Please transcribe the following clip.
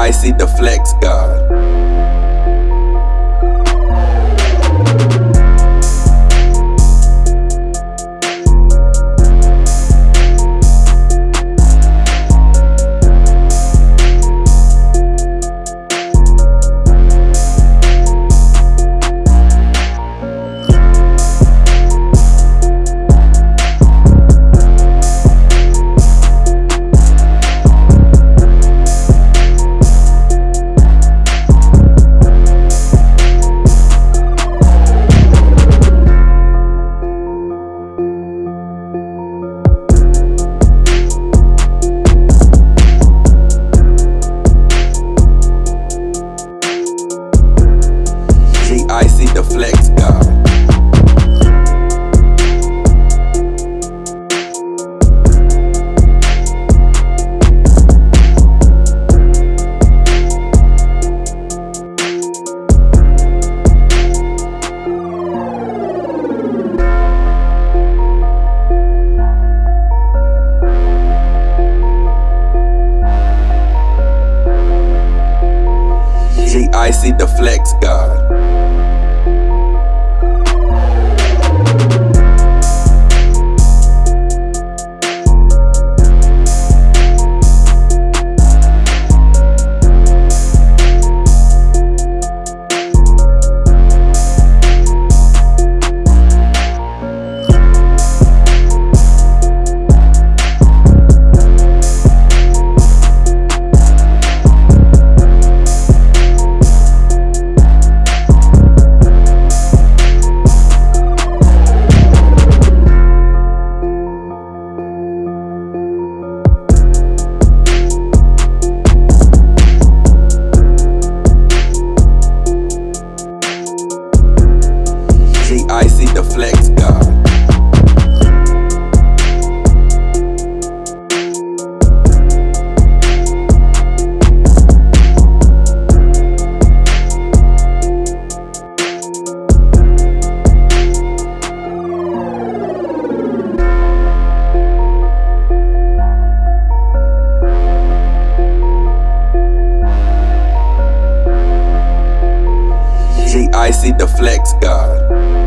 G-Icy the Flex God. G-Icy the Flex God. G-Icy the Flex God. G-Icy the Flex God.